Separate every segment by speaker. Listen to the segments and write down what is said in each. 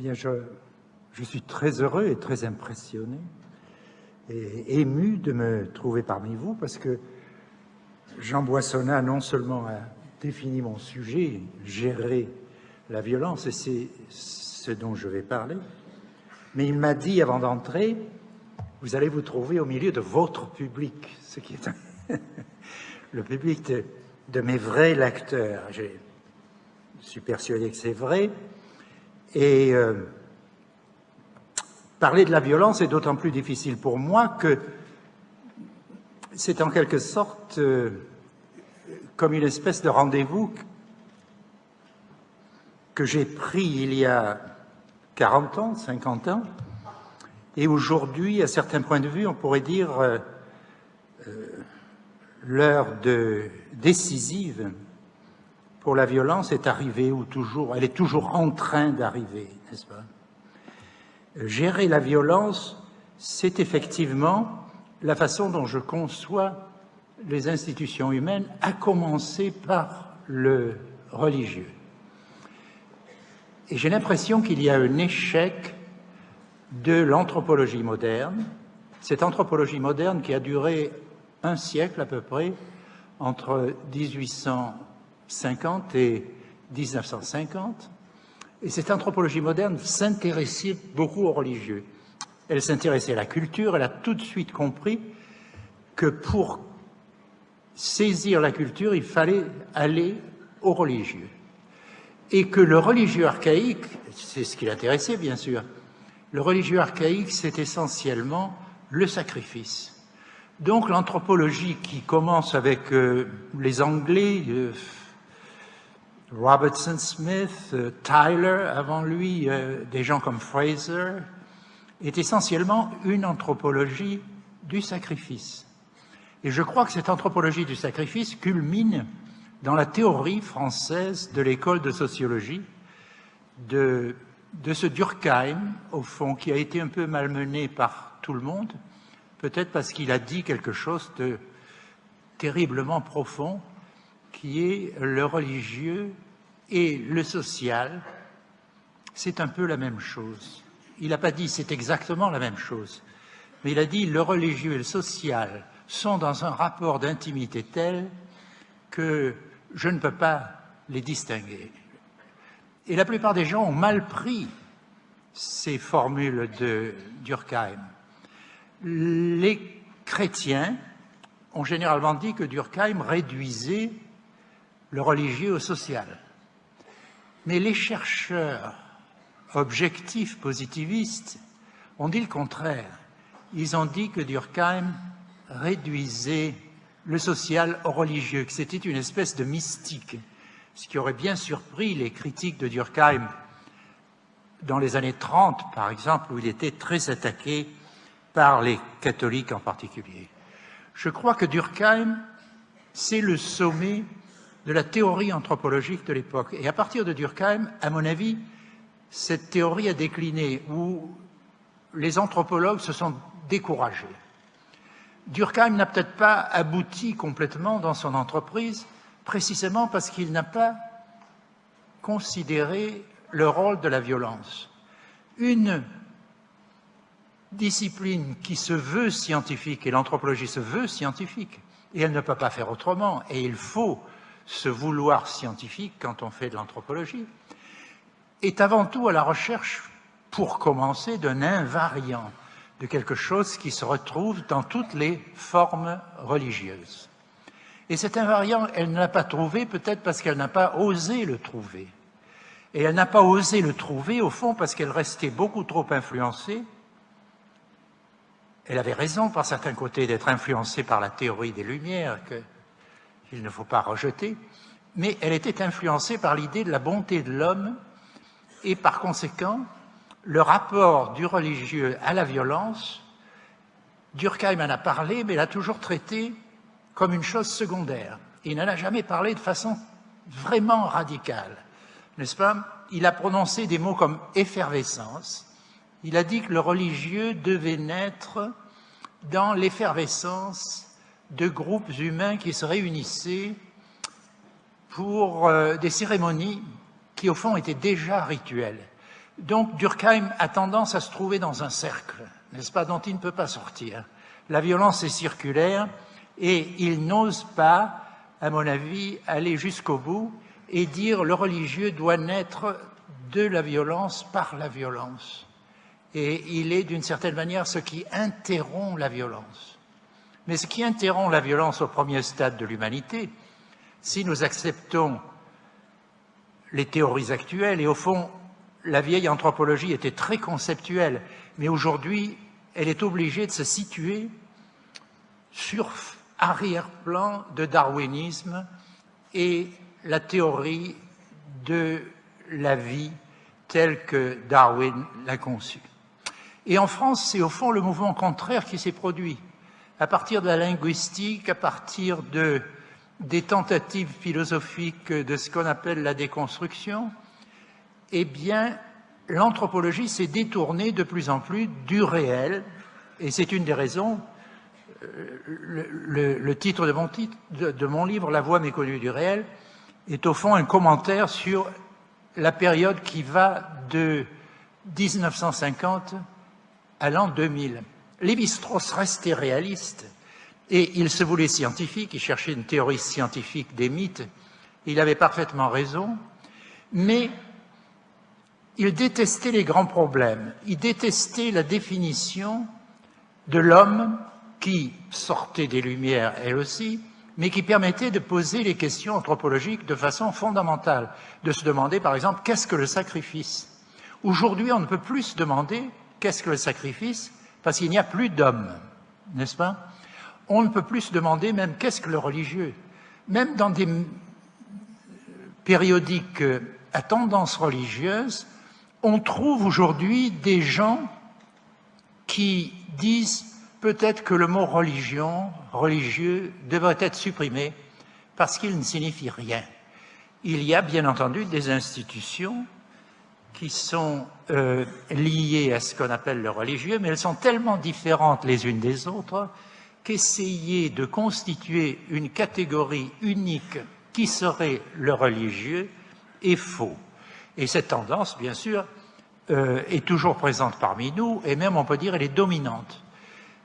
Speaker 1: Bien, je, je suis très heureux et très impressionné et ému de me trouver parmi vous parce que Jean Boissonnat non seulement a défini mon sujet, gérer la violence, et c'est ce dont je vais parler, mais il m'a dit avant d'entrer, vous allez vous trouver au milieu de votre public, ce qui est le public de, mes vrais lecteurs. Je suis persuadé que c'est vrai. Et euh, parler de la violence est d'autant plus difficile pour moi que c'est en quelque sorte euh, comme une espèce de rendez-vous que j'ai pris il y a 40 ans, 50 ans, et aujourd'hui, à certains points de vue, on pourrait dire euh, euh, l'heure décisive pour la violence est arrivée, ou toujours, elle est toujours en train d'arriver, n'est-ce pas? Gérer la violence, c'est effectivement la façon dont je conçois les institutions humaines, à commencer par le religieux. Et j'ai l'impression qu'il y a un échec de l'anthropologie moderne, cette anthropologie moderne qui a duré un siècle à peu près, entre 1850 et 1950, et cette anthropologie moderne s'intéressait beaucoup aux religieux. Elle s'intéressait à la culture, elle a tout de suite compris que pour saisir la culture, il fallait aller aux religieux et que le religieux archaïque, c'est ce qui l'intéressait bien sûr, le religieux archaïque c'est essentiellement le sacrifice. Donc l'anthropologie qui commence avec euh, les Anglais, euh, Robertson Smith, euh, Tyler avant lui, des gens comme Fraser, est essentiellement une anthropologie du sacrifice. Et je crois que cette anthropologie du sacrifice culmine dans la théorie française de l'école de sociologie de, de ce Durkheim, au fond, qui a été un peu malmené par tout le monde, peut-être parce qu'il a dit quelque chose de terriblement profond, qui est le religieux et le social, c'est un peu la même chose. Il n'a pas dit c'est exactement la même chose, mais il a dit le religieux et le social sont dans un rapport d'intimité tel que je ne peux pas les distinguer. Et la plupart des gens ont mal pris ces formules de Durkheim. Les chrétiens ont généralement dit que Durkheim réduisait le religieux au social. Mais les chercheurs objectifs positivistes ont dit le contraire. Ils ont dit que Durkheim réduisait le social au religieux, que c'était une espèce de mystique, ce qui aurait bien surpris les critiques de Durkheim dans les années 30, par exemple, où il était très attaqué par les catholiques en particulier. Je crois que Durkheim, c'est le sommet de la théorie anthropologique de l'époque. Et à partir de Durkheim, à mon avis, cette théorie a décliné, où les anthropologues se sont découragés. Durkheim n'a peut-être pas abouti complètement dans son entreprise, précisément parce qu'il n'a pas considéré le rôle de la violence. Une discipline qui se veut scientifique, et l'anthropologie se veut scientifique, et elle ne peut pas faire autrement, et il faut se vouloir scientifique quand on fait de l'anthropologie, est avant tout à la recherche, pour commencer, d'un invariant de quelque chose qui se retrouve dans toutes les formes religieuses. Et cet invariant, elle ne l'a pas trouvé peut-être parce qu'elle n'a pas osé le trouver. Et elle n'a pas osé le trouver, au fond, parce qu'elle restait beaucoup trop influencée. Elle avait raison, par certains côtés, d'être influencée par la théorie des Lumières, qu'il ne faut pas rejeter, mais elle était influencée par l'idée de la bonté de l'homme, et par conséquent, le rapport du religieux à la violence, Durkheim en a parlé, mais l'a toujours traité comme une chose secondaire. Il n'en a jamais parlé de façon vraiment radicale, n'est-ce pas? Il a prononcé des mots comme effervescence. Il a dit que le religieux devait naître dans l'effervescence de groupes humains qui se réunissaient pour euh, des cérémonies qui, au fond, étaient déjà rituelles Donc Durkheim a tendance à se trouver dans un cercle, n'est-ce pas, dont il ne peut pas sortir. La violence est circulaire et il n'ose pas, à mon avis, aller jusqu'au bout et dire le religieux doit naître de la violence par la violence. Et il est d'une certaine manière ce qui interrompt la violence. Mais ce qui interrompt la violence au premier stade de l'humanité, si nous acceptons les théories actuelles, et au fond, la vieille anthropologie était très conceptuelle, mais aujourd'hui, elle est obligée de se situer sur arrière-plan de darwinisme et la théorie de la vie telle que Darwin l'a conçue. Et en France, c'est au fond le mouvement contraire qui s'est produit. À partir de la linguistique, à partir de, des tentatives philosophiques de ce qu'on appelle la déconstruction, eh bien, l'anthropologie s'est détournée de plus en plus du réel, et c'est une des raisons, euh, le, titre, de mon, titre de mon livre, La voix méconnue du réel, est au fond un commentaire sur la période qui va de 1950 à l'an 2000. Lévi-Strauss restait réaliste et il se voulait scientifique, il cherchait une théorie scientifique des mythes, il avait parfaitement raison, mais il détestait les grands problèmes, il détestait la définition de l'homme qui sortait des Lumières, elle aussi, mais qui permettait de poser les questions anthropologiques de façon fondamentale, de se demander par exemple qu'est-ce que le sacrifice? Aujourd'hui, on ne peut plus se demander qu'est-ce que le sacrifice parce qu'il n'y a plus d'hommes, n'est-ce pas? On ne peut plus se demander même qu'est-ce que le religieux Même dans des périodiques à tendance religieuse, on trouve aujourd'hui des gens qui disent peut-être que le mot religion, religieux, devrait être supprimé parce qu'il ne signifie rien. Il y a bien entendu des institutions qui sont euh, liées à ce qu'on appelle le religieux, mais elles sont tellement différentes les unes des autres qu'essayer de constituer une catégorie unique qui serait le religieux est faux. Et cette tendance, bien sûr, euh, est toujours présente parmi nous, et même on peut dire elle est dominante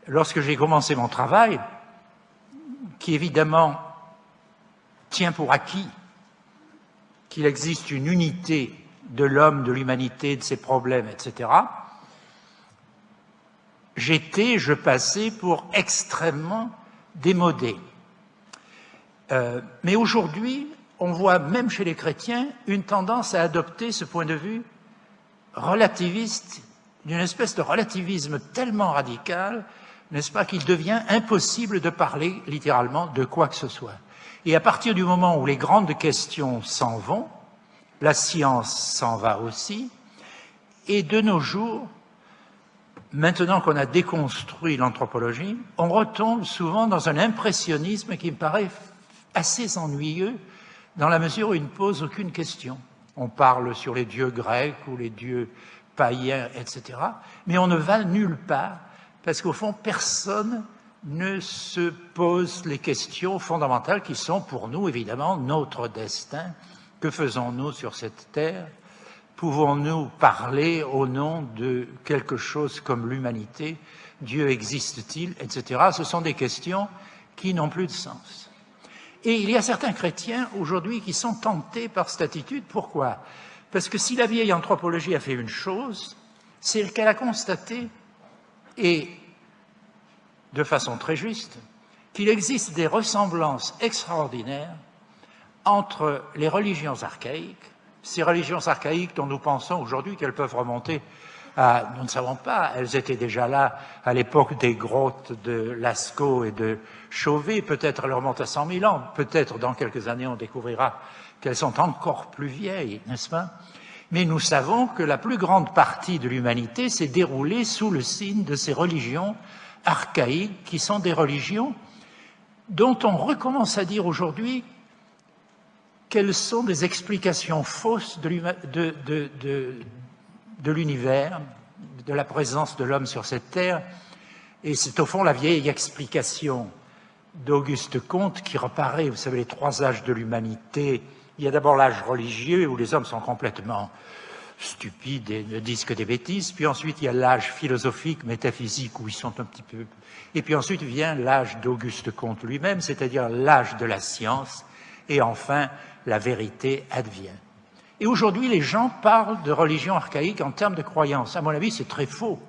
Speaker 1: lorsque j'ai commencé mon travail, qui évidemment tient pour acquis qu'il existe une unité de l'homme, de l'humanité, de ses problèmes, etc., j'étais, je passais pour extrêmement démodé. Euh, mais aujourd'hui, on voit même chez les chrétiens une tendance à adopter ce point de vue relativiste, d'une espèce de relativisme tellement radical n'est-ce pas, qu'il devient impossible de parler littéralement de quoi que ce soit. Et à partir du moment où les grandes questions s'en vont, la science s'en va aussi, et de nos jours, maintenant qu'on a déconstruit l'anthropologie, on retombe souvent dans un impressionnisme qui me paraît assez ennuyeux, dans la mesure où il ne pose aucune question. On parle sur les dieux grecs ou les dieux païens, etc., mais on ne va nulle part parce qu'au fond, personne ne se pose les questions fondamentales qui sont pour nous, évidemment, notre destin. Que faisons-nous sur cette terre? Pouvons-nous parler au nom de quelque chose comme l'humanité? Dieu existe-t-il Etc. Ce sont des questions qui n'ont plus de sens. Et il y a certains chrétiens aujourd'hui qui sont tentés par cette attitude. Pourquoi? Parce que si la vieille anthropologie a fait une chose, c'est qu'elle a constaté et de façon très juste qu'il existe des ressemblances extraordinaires entre les religions archaïques, ces religions archaïques dont nous pensons aujourd'hui qu'elles peuvent remonter à, nous ne savons pas, elles étaient déjà là à l'époque des grottes de Lascaux et de Chauvet, peut-être elles remontent à 100 000 ans, peut-être dans quelques années on découvrira qu'elles sont encore plus vieilles, n'est-ce pas? Mais nous savons que la plus grande partie de l'humanité s'est déroulée sous le signe de ces religions archaïques, qui sont des religions dont on recommence à dire aujourd'hui qu'elles sont des explications fausses de l'univers, de, la présence de l'homme sur cette terre, et c'est au fond la vieille explication d'Auguste Comte qui reparaît, vous savez, les trois âges de l'humanité, il y a d'abord l'âge religieux où les hommes sont complètement stupides et ne disent que des bêtises. Puis ensuite, il y a l'âge philosophique, métaphysique, où ils sont un petit peu... Et puis ensuite vient l'âge d'Auguste Comte lui-même, c'est-à-dire l'âge de la science. Et enfin, la vérité advient. Et aujourd'hui, les gens parlent de religion archaïque en termes de croyance. À mon avis, c'est très faux.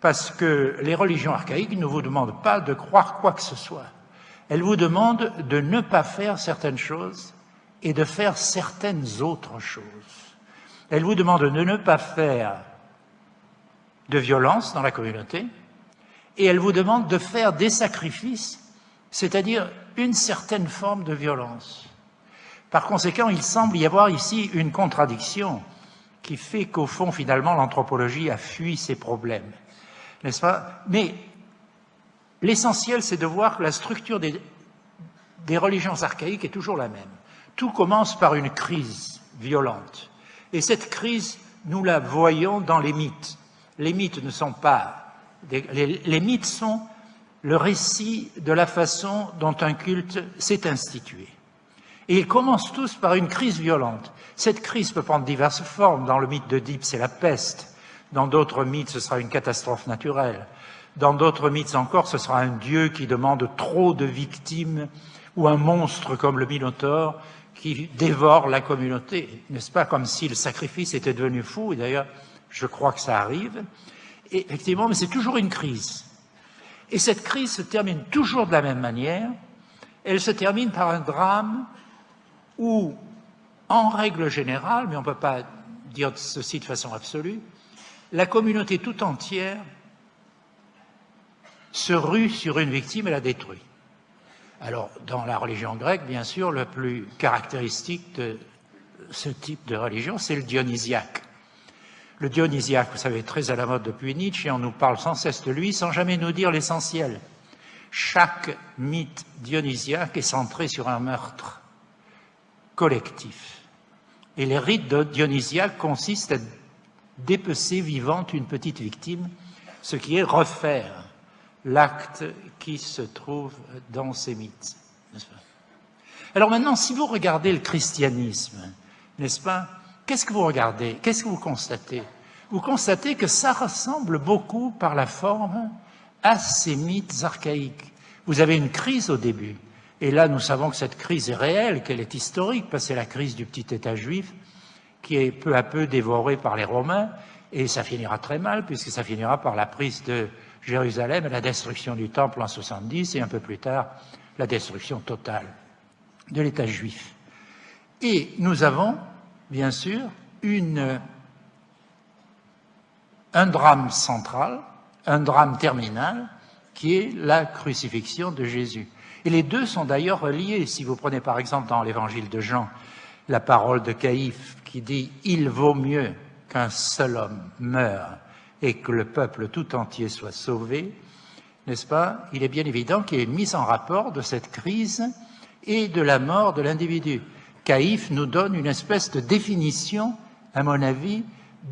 Speaker 1: Parce que les religions archaïques ne vous demandent pas de croire quoi que ce soit. Elles vous demandent de ne pas faire certaines choses et de faire certaines autres choses. Elles vous demandent de ne pas faire de violence dans la communauté et elles vous demandent de faire des sacrifices, c'est-à-dire une certaine forme de violence. Par conséquent, il semble y avoir ici une contradiction qui fait qu'au fond, finalement, l'anthropologie a fui ses problèmes. N'est-ce pas? Mais l'essentiel, c'est de voir que la structure des, des religions archaïques est toujours la même. Tout commence par une crise violente. Et cette crise, nous la voyons dans les mythes. Les mythes ne sont pas... les, les mythes sont le récit de la façon dont un culte s'est institué. Ils commencent tous par une crise violente. Cette crise peut prendre diverses formes. Dans le mythe d'Oedipe, c'est la peste. Dans d'autres mythes, ce sera une catastrophe naturelle. Dans d'autres mythes encore, ce sera un dieu qui demande trop de victimes ou un monstre comme le Minotaure qui dévore la communauté. N'est-ce pas comme si le sacrifice était devenu fou Et d'ailleurs, je crois que ça arrive. Effectivement, mais c'est toujours une crise. Et cette crise se termine toujours de la même manière. Elle se termine par un drame où, en règle générale, mais on ne peut pas dire ceci de façon absolue, la communauté tout entière se rue sur une victime et la détruit. Alors, dans la religion grecque, bien sûr, le plus caractéristique de ce type de religion, c'est le dionysiaque. Le dionysiaque, vous savez, très à la mode depuis Nietzsche, et on nous parle sans cesse de lui, sans jamais nous dire l'essentiel. Chaque mythe dionysiaque est centré sur un meurtre collectif. Et les rites dionysiaques consistent à dépecer vivante une petite victime, ce qui est refaire l'acte qui se trouve dans ces mythes. Alors maintenant, si vous regardez le christianisme, n'est-ce pas Qu'est-ce que vous regardez? Qu'est-ce que vous constatez? Vous constatez que ça ressemble beaucoup par la forme à ces mythes archaïques. Vous avez une crise au début. Et là, nous savons que cette crise est réelle, qu'elle est historique, parce que c'est la crise du petit État juif qui est peu à peu dévoré par les Romains, et ça finira très mal, puisque ça finira par la prise de Jérusalem et la destruction du Temple en 70, et un peu plus tard, la destruction totale de l'État juif. Et nous avons, bien sûr, un drame central, un drame terminal, qui est la crucifixion de Jésus. Et les deux sont d'ailleurs reliés. Si vous prenez par exemple dans l'évangile de Jean la parole de Caïphe qui dit « Il vaut mieux qu'un seul homme meure et que le peuple tout entier soit sauvé », n'est-ce pas? Il est bien évident qu'il une mise en rapport de cette crise et de la mort de l'individu. Caïphe nous donne une espèce de définition, à mon avis,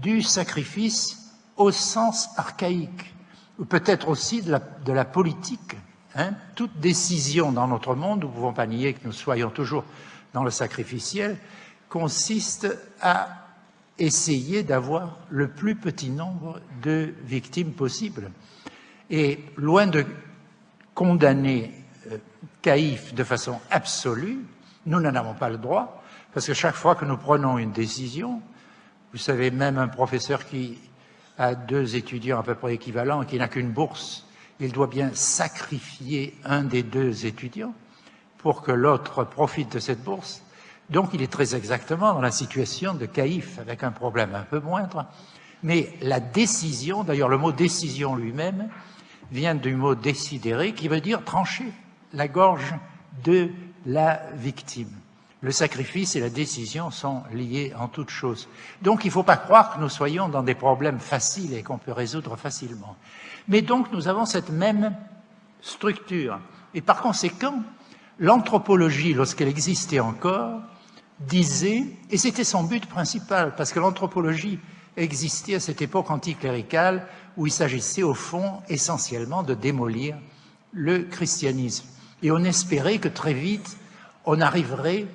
Speaker 1: du sacrifice au sens archaïque, ou peut-être aussi de la, politique. Hein, toute décision dans notre monde, nous ne pouvons pas nier que nous soyons toujours dans le sacrificiel, consiste à essayer d'avoir le plus petit nombre de victimes possible. Et loin de condamner euh, Caïphe de façon absolue, nous n'en avons pas le droit, parce que chaque fois que nous prenons une décision, vous savez, même un professeur qui a deux étudiants à peu près équivalents et qui n'a qu'une bourse, il doit bien sacrifier un des deux étudiants pour que l'autre profite de cette bourse. Donc il est très exactement dans la situation de Caïphe, avec un problème un peu moindre. Mais la décision, d'ailleurs le mot décision lui-même, vient du mot décidérer, qui veut dire trancher la gorge de la victime. Le sacrifice et la décision sont liés en toute chose. Donc il ne faut pas croire que nous soyons dans des problèmes faciles et qu'on peut résoudre facilement. Mais donc nous avons cette même structure. Et par conséquent, l'anthropologie, lorsqu'elle existait encore, disait, et c'était son but principal, parce que l'anthropologie existait à cette époque anticléricale où il s'agissait au fond essentiellement de démolir le christianisme. Et on espérait que très vite, on arriverait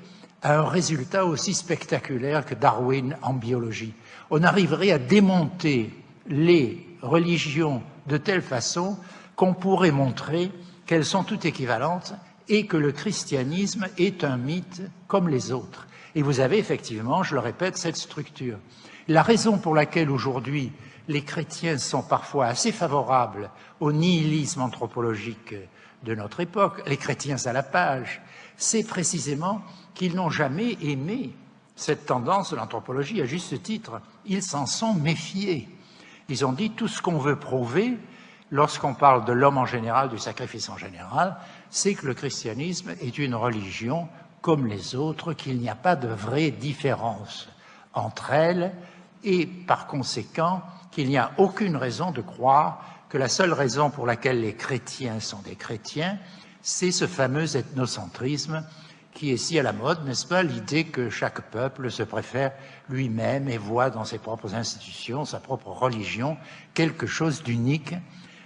Speaker 1: à un résultat aussi spectaculaire que Darwin en biologie. On arriverait à démonter les religions de telle façon qu'on pourrait montrer qu'elles sont toutes équivalentes et que le christianisme est un mythe comme les autres. Et vous avez effectivement, je le répète, cette structure. La raison pour laquelle aujourd'hui les chrétiens sont parfois assez favorables au nihilisme anthropologique de notre époque, les chrétiens à la page, c'est précisément qu'ils n'ont jamais aimé cette tendance de l'anthropologie à juste titre. Ils s'en sont méfiés. Ils ont dit tout ce qu'on veut prouver lorsqu'on parle de l'homme en général, du sacrifice en général, c'est que le christianisme est une religion comme les autres, qu'il n'y a pas de vraie différence entre elles et par conséquent qu'il n'y a aucune raison de croire que la seule raison pour laquelle les chrétiens sont des chrétiens, c'est ce fameux ethnocentrisme qui est si à la mode, n'est-ce pas, l'idée que chaque peuple se préfère lui-même et voit dans ses propres institutions, sa propre religion, quelque chose d'unique.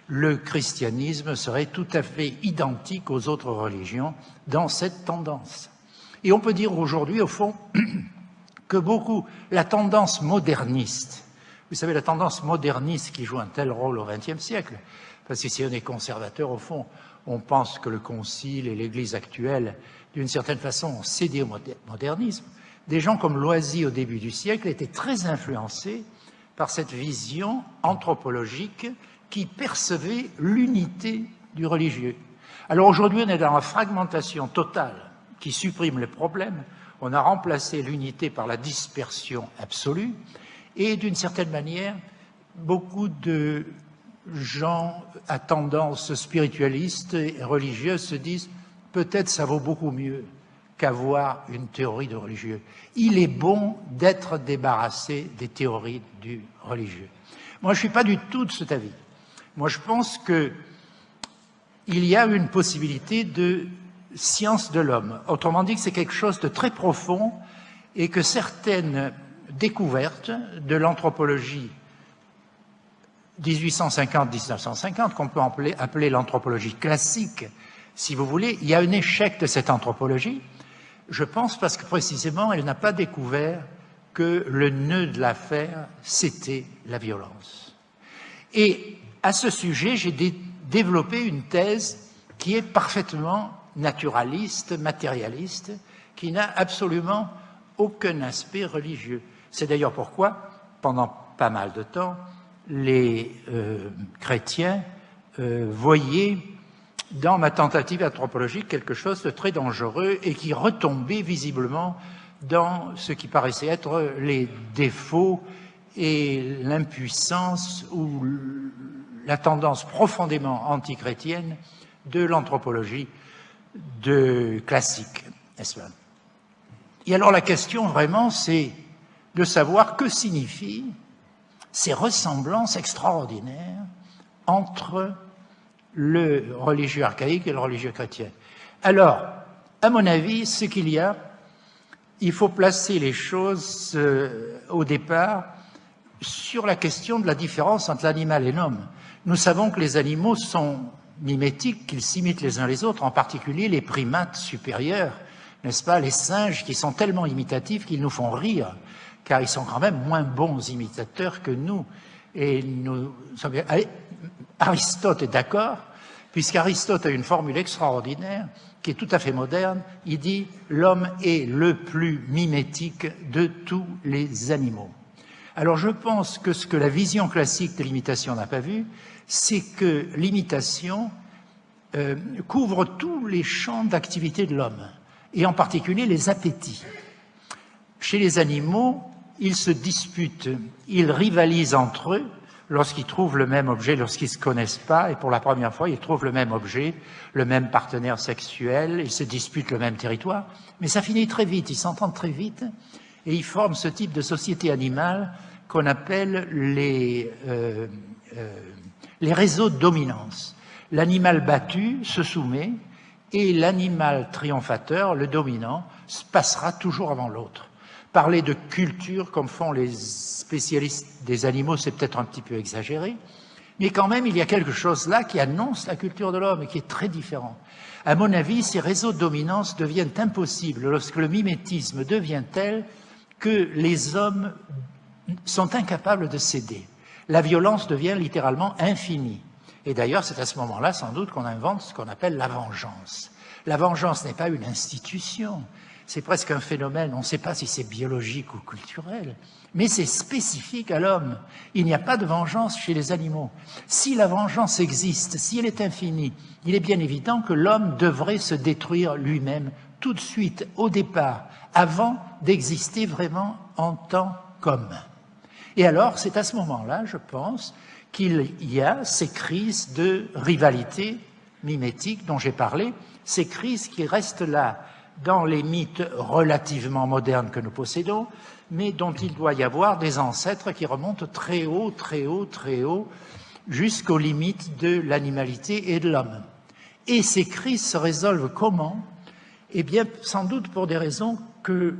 Speaker 1: Le christianisme serait tout à fait identique aux autres religions dans cette tendance. Et on peut dire aujourd'hui, au fond, que beaucoup, la tendance moderniste, vous savez, la tendance moderniste qui joue un tel rôle au XXe siècle, parce que si on est conservateur, au fond, on pense que le Concile et l'Église actuelle, d'une certaine façon, ont cédé au modernisme. Des gens comme Loisy, au début du siècle, étaient très influencés par cette vision anthropologique qui percevait l'unité du religieux. Alors aujourd'hui, on est dans la fragmentation totale qui supprime les problèmes. On a remplacé l'unité par la dispersion absolue. Et d'une certaine manière, beaucoup de gens à tendance spiritualiste et religieuse se disent peut-être ça vaut beaucoup mieux qu'avoir une théorie de religieux. Il est bon d'être débarrassé des théories du religieux. Moi, je ne suis pas du tout de cet avis. Moi, je pense qu'il y a une possibilité de science de l'homme. Autrement dit, que c'est quelque chose de très profond et que certaines découvertes de l'anthropologie 1850-1950, qu'on peut appeler l'anthropologie classique, si vous voulez, il y a un échec de cette anthropologie, je pense parce que précisément, elle n'a pas découvert que le nœud de l'affaire, c'était la violence. Et à ce sujet, j'ai développé une thèse qui est parfaitement naturaliste, matérialiste, qui n'a absolument aucun aspect religieux. C'est d'ailleurs pourquoi, pendant pas mal de temps, les euh, chrétiens euh, voyaient dans ma tentative anthropologique quelque chose de très dangereux et qui retombait visiblement dans ce qui paraissait être les défauts et l'impuissance ou la tendance profondément antichrétienne de l'anthropologie de classique, Et alors la question vraiment, c'est de savoir que signifient ces ressemblances extraordinaires entre le religieux archaïque et le religieux chrétien. Alors, à mon avis, ce qu'il y a, il faut placer les choses euh, au départ sur la question de la différence entre l'animal et l'homme. Nous savons que les animaux sont mimétiques, qu'ils s'imitent les uns les autres, en particulier les primates supérieurs, n'est-ce pas, les singes qui sont tellement imitatifs qu'ils nous font rire, car ils sont quand même moins bons imitateurs que nous. Nous, Aristote est d'accord, puisqu'Aristote a une formule extraordinaire qui est tout à fait moderne. Il dit « l'homme est le plus mimétique de tous les animaux ». Alors je pense que ce que la vision classique de l'imitation n'a pas vu, c'est que l'imitation euh, couvre tous les champs d'activité de l'homme, et en particulier les appétits. Chez les animaux, ils se disputent, ils rivalisent entre eux lorsqu'ils trouvent le même objet, lorsqu'ils ne se connaissent pas, et pour la première fois, ils trouvent le même objet, le même partenaire sexuel, ils se disputent le même territoire, mais ça finit très vite, ils s'entendent très vite, et ils forment ce type de société animale qu'on appelle les, euh, euh, les réseaux de dominance. L'animal battu se soumet et l'animal triomphateur, le dominant, se passera toujours avant l'autre. Parler de culture, comme font les spécialistes des animaux, c'est peut-être un petit peu exagéré, Mais quand même, il y a quelque chose là qui annonce la culture de l'homme et qui est très différent. À mon avis, ces réseaux de dominance deviennent impossibles lorsque le mimétisme devient tel que les hommes sont incapables de céder. La violence devient littéralement infinie. Et d'ailleurs, c'est à ce moment-là, sans doute, qu'on invente ce qu'on appelle la vengeance. La vengeance n'est pas une institution, c'est presque un phénomène, on ne sait pas si c'est biologique ou culturel, mais c'est spécifique à l'homme. Il n'y a pas de vengeance chez les animaux. Si la vengeance existe, si elle est infinie, il est bien évident que l'homme devrait se détruire lui-même tout de suite, au départ, avant d'exister vraiment en tant qu'homme. Et alors, c'est à ce moment-là, je pense, qu'il y a ces crises de rivalité mimétique dont j'ai parlé, ces crises qui restent là dans les mythes relativement modernes que nous possédons, mais dont il doit y avoir des ancêtres qui remontent très haut, très haut, très haut, jusqu'aux limites de l'animalité et de l'homme. Et ces crises se résolvent comment? Eh bien, sans doute pour des raisons que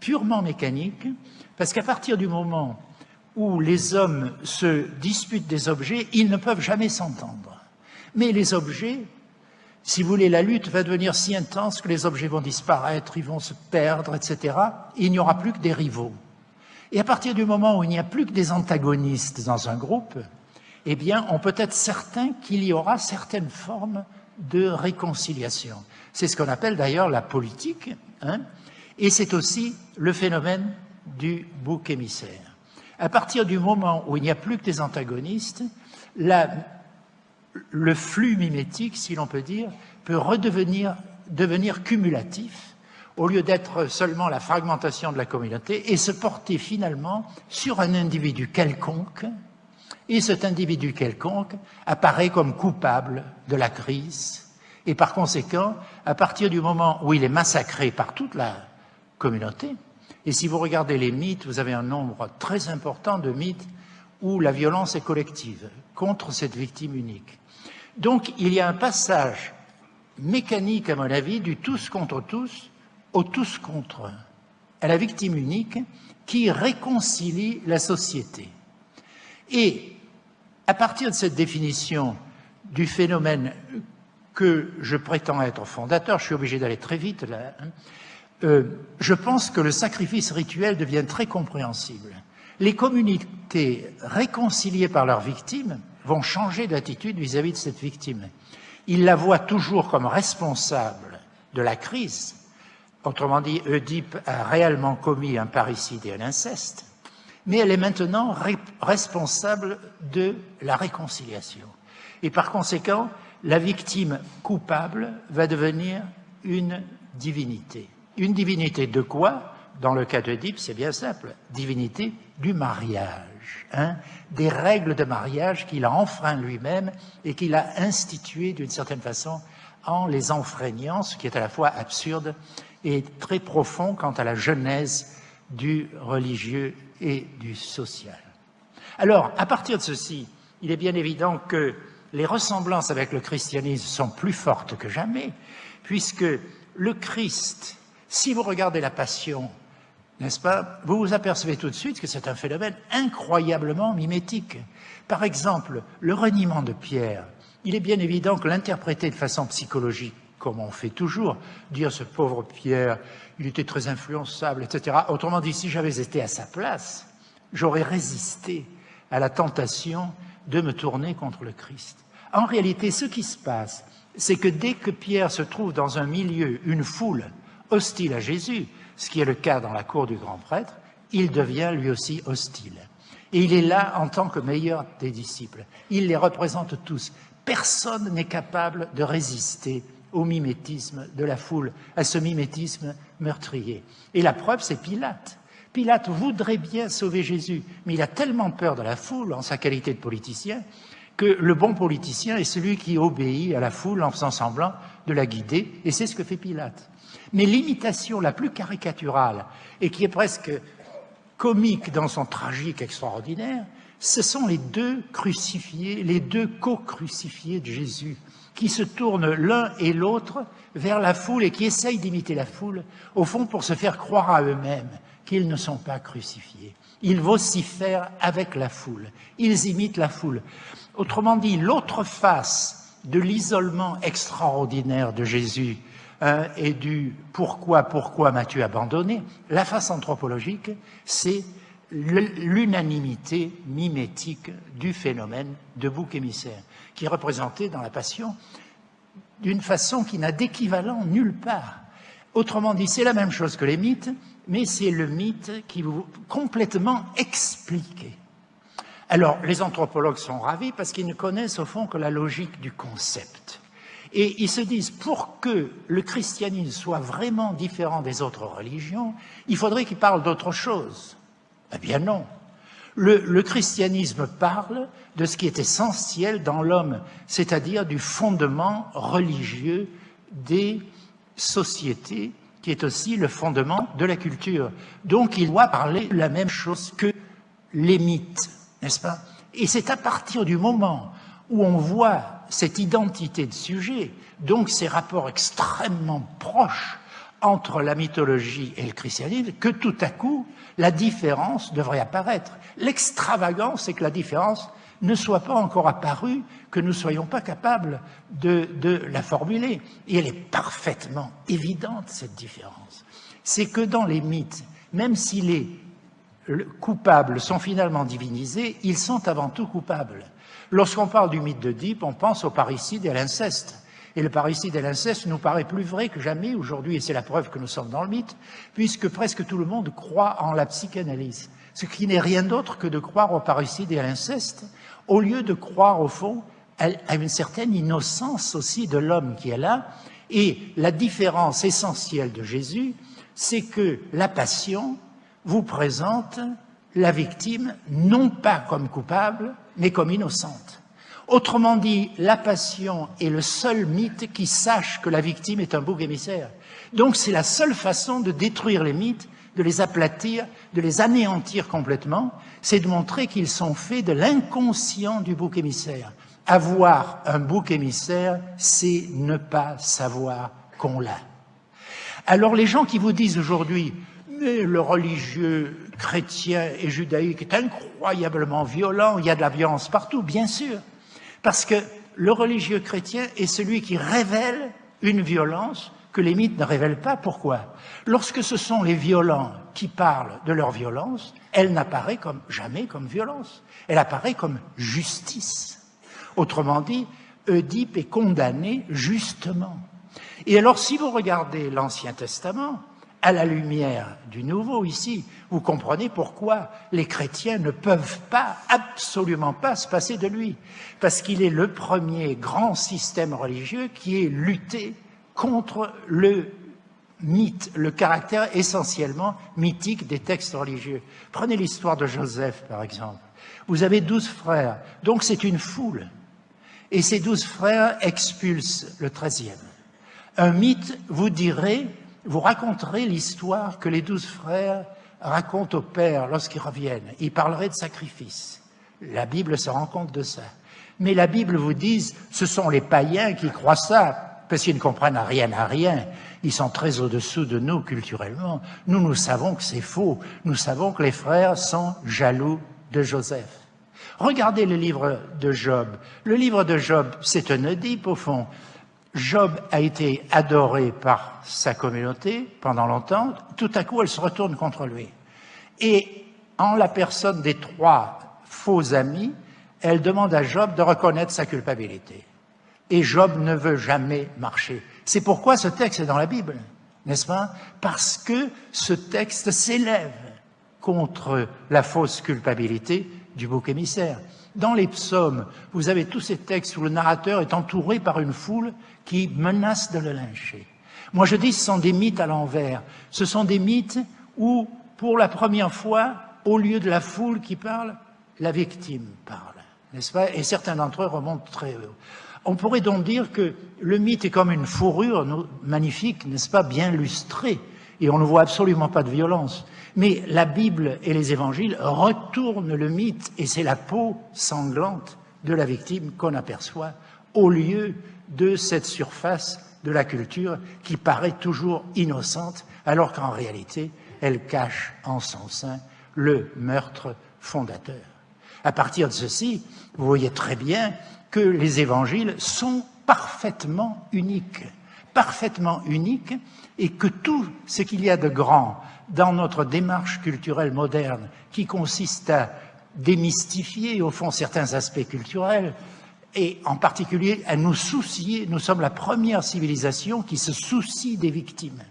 Speaker 1: purement mécaniques, parce qu'à partir du moment où les hommes se disputent des objets, ils ne peuvent jamais s'entendre. Mais les objets si vous voulez, la lutte va devenir si intense que les objets vont disparaître, ils vont se perdre, etc. Et il n'y aura plus que des rivaux. Et à partir du moment où il n'y a plus que des antagonistes dans un groupe, eh bien, on peut être certain qu'il y aura certaines formes de réconciliation. C'est ce qu'on appelle d'ailleurs la politique, hein et c'est aussi le phénomène du bouc émissaire. À partir du moment où il n'y a plus que des antagonistes, la le flux mimétique, si l'on peut dire, peut redevenir devenir cumulatif au lieu d'être seulement la fragmentation de la communauté et se porter finalement sur un individu quelconque et cet individu quelconque apparaît comme coupable de la crise et par conséquent, à partir du moment où il est massacré par toute la communauté, et si vous regardez les mythes, vous avez un nombre très important de mythes où la violence est collective contre cette victime unique. Donc il y a un passage mécanique, à mon avis, du tous contre tous au tous contre à la victime unique qui réconcilie la société. Et à partir de cette définition du phénomène que je prétends être fondateur, je suis obligé d'aller très vite là, hein, euh, je pense que le sacrifice rituel devient très compréhensible. Les communautés réconciliées par leurs victimes vont changer d'attitude vis-à-vis de cette victime. Ils la voient toujours comme responsable de la crise. Autrement dit, Oedipe a réellement commis un parricide et un inceste, mais elle est maintenant responsable de la réconciliation. Et par conséquent, la victime coupable va devenir une divinité. Une divinité de quoi? Dans le cas d'Oedipe, c'est bien simple, divinité du mariage. Hein, des règles de mariage qu'il a enfreint lui-même et qu'il a instituées d'une certaine façon en les enfreignant, ce qui est à la fois absurde et très profond quant à la genèse du religieux et du social. Alors, à partir de ceci, il est bien évident que les ressemblances avec le christianisme sont plus fortes que jamais, puisque le Christ, si vous regardez la Passion, n'est-ce pas? Vous vous apercevez tout de suite que c'est un phénomène incroyablement mimétique. Par exemple, le reniement de Pierre, il est bien évident que l'interpréter de façon psychologique, comme on fait toujours, dire ce pauvre Pierre, il était très influençable, etc. Autrement dit, si j'avais été à sa place, j'aurais résisté à la tentation de me tourner contre le Christ. En réalité, ce qui se passe, c'est que dès que Pierre se trouve dans un milieu, une foule hostile à Jésus, ce qui est le cas dans la cour du grand prêtre, il devient lui aussi hostile. Et il est là en tant que meilleur des disciples. Il les représente tous. Personne n'est capable de résister au mimétisme de la foule, à ce mimétisme meurtrier. Et la preuve, c'est Pilate. Pilate voudrait bien sauver Jésus, mais il a tellement peur de la foule en sa qualité de politicien que le bon politicien est celui qui obéit à la foule en faisant semblant de la guider, et c'est ce que fait Pilate. Mais l'imitation la plus caricaturale, et qui est presque comique dans son tragique extraordinaire, ce sont les deux crucifiés, les deux co-crucifiés de Jésus, qui se tournent l'un et l'autre vers la foule et qui essayent d'imiter la foule, au fond pour se faire croire à eux-mêmes qu'ils ne sont pas crucifiés. Ils vocifèrent avec la foule, ils imitent la foule. Autrement dit, l'autre face de l'isolement extraordinaire de Jésus euh, et du « pourquoi, pourquoi m'as-tu abandonné ?» la face anthropologique, c'est l'unanimité mimétique du phénomène de bouc émissaire, qui est représenté dans la Passion d'une façon qui n'a d'équivalent nulle part. Autrement dit, c'est la même chose que les mythes, mais c'est le mythe qui vous complètement expliqué. Alors, les anthropologues sont ravis parce qu'ils ne connaissent au fond que la logique du concept. Et ils se disent, pour que le christianisme soit vraiment différent des autres religions, il faudrait qu'il parle d'autre chose. Eh bien non. Le, christianisme parle de ce qui est essentiel dans l'homme, c'est-à-dire du fondement religieux des sociétés, qui est aussi le fondement de la culture. Donc il doit parler la même chose que les mythes, n'est-ce pas? Et c'est à partir du moment où on voit cette identité de sujet, donc ces rapports extrêmement proches entre la mythologie et le christianisme, que tout à coup, la différence devrait apparaître. L'extravagance, c'est que la différence ne soit pas encore apparue, que nous ne soyons pas capables de, de, la formuler. Et elle est parfaitement évidente, cette différence. C'est que dans les mythes, même si les coupables sont finalement divinisés, ils sont avant tout coupables. Lorsqu'on parle du mythe d'Oedipe, on pense au parricide et à l'inceste. Et le parricide et l'inceste nous paraît plus vrai que jamais aujourd'hui, et c'est la preuve que nous sommes dans le mythe, puisque presque tout le monde croit en la psychanalyse, ce qui n'est rien d'autre que de croire au parricide et à l'inceste, au lieu de croire au fond à une certaine innocence aussi de l'homme qui est là. Et la différence essentielle de Jésus, c'est que la passion vous présente la victime non pas comme coupable, mais comme innocente. Autrement dit, la passion est le seul mythe qui sache que la victime est un bouc émissaire. Donc c'est la seule façon de détruire les mythes, de les aplatir, de les anéantir complètement, c'est de montrer qu'ils sont faits de l'inconscient du bouc émissaire. Avoir un bouc émissaire, c'est ne pas savoir qu'on l'a. Alors les gens qui vous disent aujourd'hui le religieux chrétien et judaïque est incroyablement violent, il y a de la violence partout, bien sûr. Parce que le religieux chrétien est celui qui révèle une violence que les mythes ne révèlent pas. Pourquoi? Lorsque ce sont les violents qui parlent de leur violence, elle n'apparaît comme, jamais comme violence. Elle apparaît comme justice. Autrement dit, Oedipe est condamné justement. Et alors, si vous regardez l'Ancien Testament, à la lumière du Nouveau ici, vous comprenez pourquoi les chrétiens ne peuvent pas, absolument pas, se passer de lui. Parce qu'il est le premier grand système religieux qui est lutté contre le mythe, le caractère essentiellement mythique des textes religieux. Prenez l'histoire de Joseph, par exemple. Vous avez douze frères, donc c'est une foule. Et ces douze frères expulsent le treizième. Un mythe vous dirait, vous raconterez l'histoire que les douze frères raconte au Père lorsqu'ils reviennent. Il parlerait de sacrifice. La Bible se rend compte de ça. Mais la Bible vous dit, ce sont les païens qui croient ça, parce qu'ils ne comprennent rien à rien. Ils sont très au-dessous de nous culturellement. Nous, nous savons que c'est faux. Nous savons que les frères sont jaloux de Joseph. Regardez le livre de Job. Le livre de Job, c'est un Oedipe au fond. Job a été adoré par sa communauté pendant longtemps, tout à coup elle se retourne contre lui. Et en la personne des trois faux amis, elle demande à Job de reconnaître sa culpabilité. Et Job ne veut jamais marcher. C'est pourquoi ce texte est dans la Bible, n'est-ce pas? Parce que ce texte s'élève contre la fausse culpabilité du bouc émissaire. Dans les psaumes, vous avez tous ces textes où le narrateur est entouré par une foule qui menace de le lyncher. Moi, je dis ce sont des mythes à l'envers. Ce sont des mythes où, pour la première fois, au lieu de la foule qui parle, la victime parle, n'est-ce pas? Et certains d'entre eux remontent très haut. On pourrait donc dire que le mythe est comme une fourrure magnifique, n'est-ce pas, bien lustrée, et on ne voit absolument pas de violence. Mais la Bible et les évangiles retournent le mythe, et c'est la peau sanglante de la victime qu'on aperçoit, au lieu de cette surface de la culture qui paraît toujours innocente, alors qu'en réalité, elle cache en son sein le meurtre fondateur. À partir de ceci, vous voyez très bien que les évangiles sont parfaitement uniques, parfaitement uniques, et que tout ce qu'il y a de grand dans notre démarche culturelle moderne, qui consiste à démystifier au fond certains aspects culturels, et en particulier à nous soucier, nous sommes la première civilisation qui se soucie des victimes.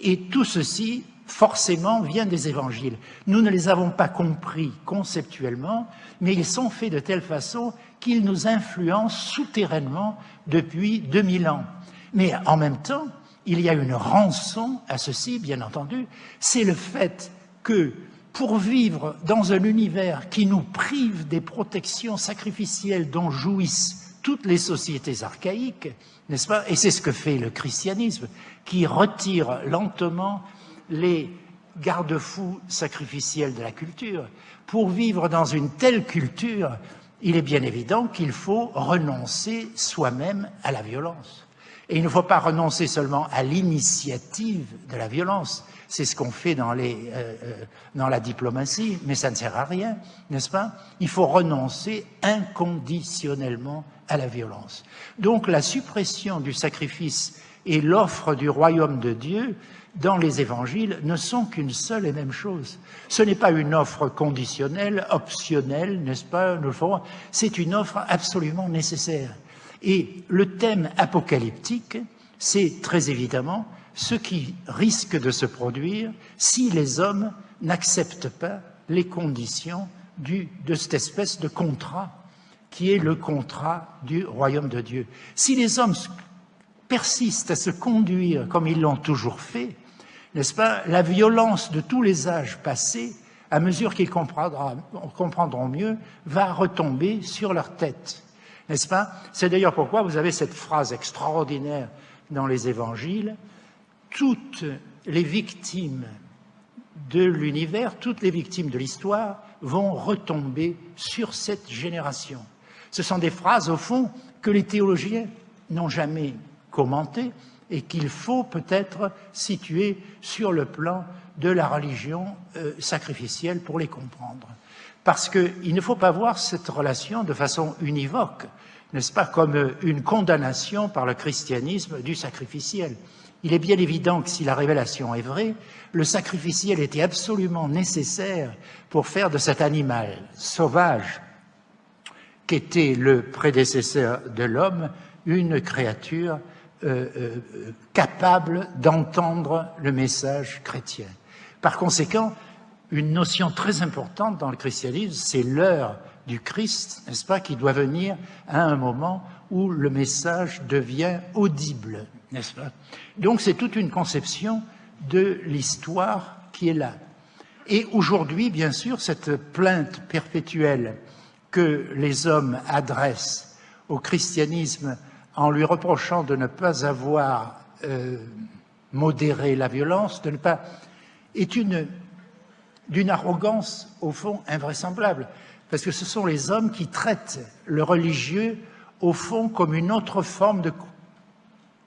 Speaker 1: Et tout ceci, forcément, vient des évangiles. Nous ne les avons pas compris conceptuellement, mais ils sont faits de telle façon qu'ils nous influencent souterrainement depuis 2000 ans. Mais en même temps, il y a une rançon à ceci, bien entendu, c'est le fait que pour vivre dans un univers qui nous prive des protections sacrificielles dont jouissent toutes les sociétés archaïques, n'est-ce pas Et c'est ce que fait le christianisme, qui retire lentement les garde-fous sacrificiels de la culture. Pour vivre dans une telle culture, il est bien évident qu'il faut renoncer soi-même à la violence. Et il ne faut pas renoncer seulement à l'initiative de la violence, c'est ce qu'on fait dans, les, euh, euh, dans la diplomatie, mais ça ne sert à rien, n'est-ce pas? Il faut renoncer inconditionnellement à la violence. Donc la suppression du sacrifice et l'offre du royaume de Dieu dans les évangiles ne sont qu'une seule et même chose. Ce n'est pas une offre conditionnelle, optionnelle, n'est-ce pas C'est une offre absolument nécessaire. Et le thème apocalyptique, c'est très évidemment ce qui risque de se produire si les hommes n'acceptent pas les conditions de cette espèce de contrat qui est le contrat du royaume de Dieu. Si les hommes persistent à se conduire comme ils l'ont toujours fait, n'est-ce pas, la violence de tous les âges passés, à mesure qu'ils comprendront mieux, va retomber sur leur tête. N'est-ce pas? C'est d'ailleurs pourquoi vous avez cette phrase extraordinaire dans les évangiles, toutes les victimes de l'univers, toutes les victimes de l'histoire vont retomber sur cette génération. Ce sont des phrases, au fond, que les théologiens n'ont jamais commentées et qu'il faut peut-être situer sur le plan de la religion euh, sacrificielle pour les comprendre. Parce qu'il ne faut pas voir cette relation de façon univoque, n'est-ce pas, comme une condamnation par le christianisme du sacrificiel. Il est bien évident que si la révélation est vraie, le sacrificiel était absolument nécessaire pour faire de cet animal sauvage, qu'était le prédécesseur de l'homme, une créature euh, euh, capable d'entendre le message chrétien. Par conséquent, une notion très importante dans le christianisme, c'est l'heure du Christ, n'est-ce pas, qui doit venir à un moment où le message devient audible, n'est-ce pas? Donc c'est toute une conception de l'histoire qui est là. Et aujourd'hui, bien sûr, cette plainte perpétuelle que les hommes adressent au christianisme en lui reprochant de ne pas avoir euh, modéré la violence, de ne pas, est une d'une arrogance au fond invraisemblable, parce que ce sont les hommes qui traitent le religieux au fond comme une autre forme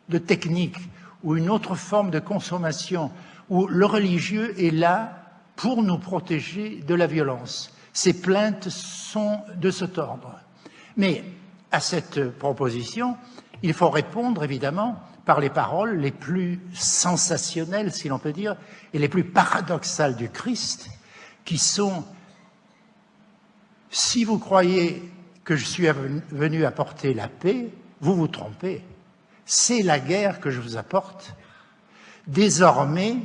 Speaker 1: de, technique ou une autre forme de consommation, où le religieux est là pour nous protéger de la violence. Ces plaintes sont de cet ordre. Mais à cette proposition, il faut répondre évidemment par les paroles les plus sensationnelles, si l'on peut dire, et les plus paradoxales du Christ, qui sont « si vous croyez que je suis venu apporter la paix, vous vous trompez. C'est la guerre que je vous apporte. Désormais,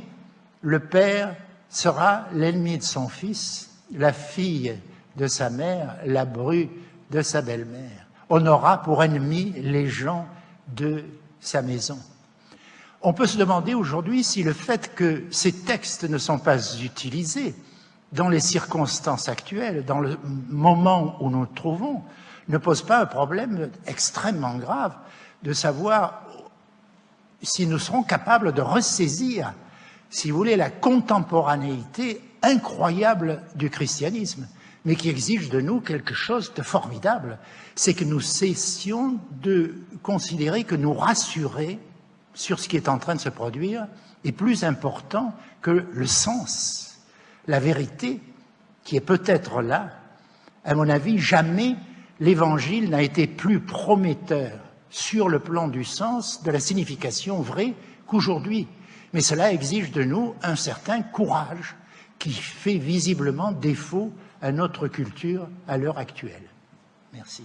Speaker 1: le père sera l'ennemi de son fils, la fille de sa mère, la bru de sa belle-mère. On aura pour ennemis les gens de sa maison. On peut se demander aujourd'hui si le fait que ces textes ne sont pas utilisés dans les circonstances actuelles, dans le moment où nous nous trouvons, ne pose pas un problème extrêmement grave de savoir si nous serons capables de ressaisir, si vous voulez, la contemporanéité incroyable du christianisme, mais qui exige de nous quelque chose de formidable, c'est que nous cessions de considérer que nous rassurer sur ce qui est en train de se produire est plus important que le sens, la vérité qui est peut-être là. À mon avis, jamais l'Évangile n'a été plus prometteur sur le plan du sens, de la signification vraie qu'aujourd'hui. Mais cela exige de nous un certain courage qui fait visiblement défaut à notre culture à l'heure actuelle. Merci.